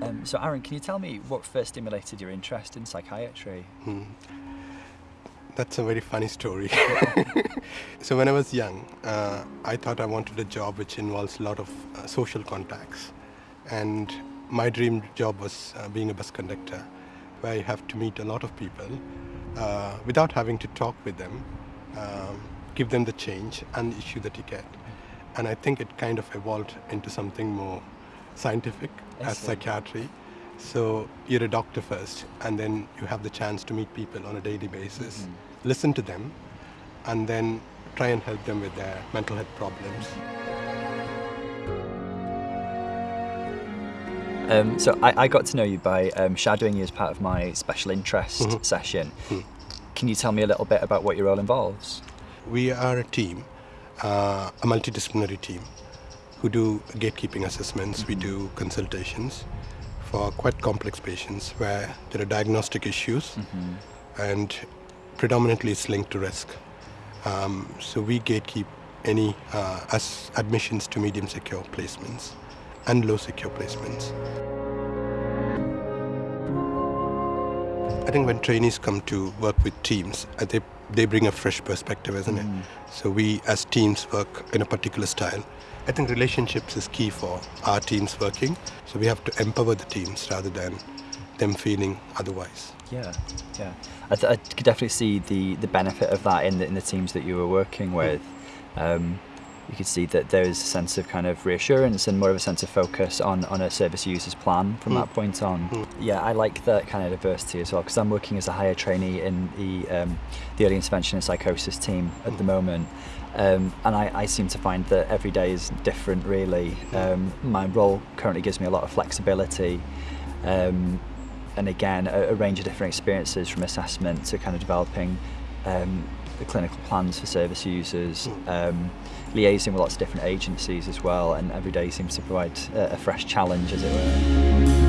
Um, so Aaron, can you tell me what first stimulated your interest in psychiatry? Hmm. That's a very funny story. so when I was young, uh, I thought I wanted a job which involves a lot of uh, social contacts. And my dream job was uh, being a bus conductor, where you have to meet a lot of people uh, without having to talk with them, um, give them the change and issue the ticket. And I think it kind of evolved into something more scientific as psychiatry. So you're a doctor first, and then you have the chance to meet people on a daily basis, mm-hmm. listen to them, and then try and help them with their mental health problems. Um, so I, I, got to know you by um, shadowing you as part of my special interest mm-hmm. session. Mm-hmm. Can you tell me a little bit about what your role involves? We are a team, uh, a multidisciplinary team, who do gatekeeping assessments. Mm-hmm. We do consultations for quite complex patients where there are diagnostic issues mm-hmm. and predominantly it's linked to risk. Um, so we gatekeep any uh, as admissions to medium secure placements and low secure placements. I think when trainees come to work with teams, uh, they, they bring a fresh perspective, isn't mm. it? So we as teams work in a particular style. I think relationships is key for our teams working. So we have to empower the teams rather than them feeling otherwise. Yeah, yeah. I, th- I could definitely see the, the benefit of that in the, in the teams that you were working with. Um, you could see that there is a sense of kind of reassurance and more of a sense of focus on, on a service user's plan from mm. that point on. Mm. Yeah, I like that kind of diversity as well because I'm working as a higher trainee in the, um, the early intervention and psychosis team at mm. the moment. Um, and I, I seem to find that every day is different really. Mm. Um, my role currently gives me a lot of flexibility um, and again a, a range of different experiences from assessment to kind of developing um, the clinical plans for service users, hmm. um, liaising with lots of different agencies as well, and every day seems to provide a, a fresh challenge, as it were.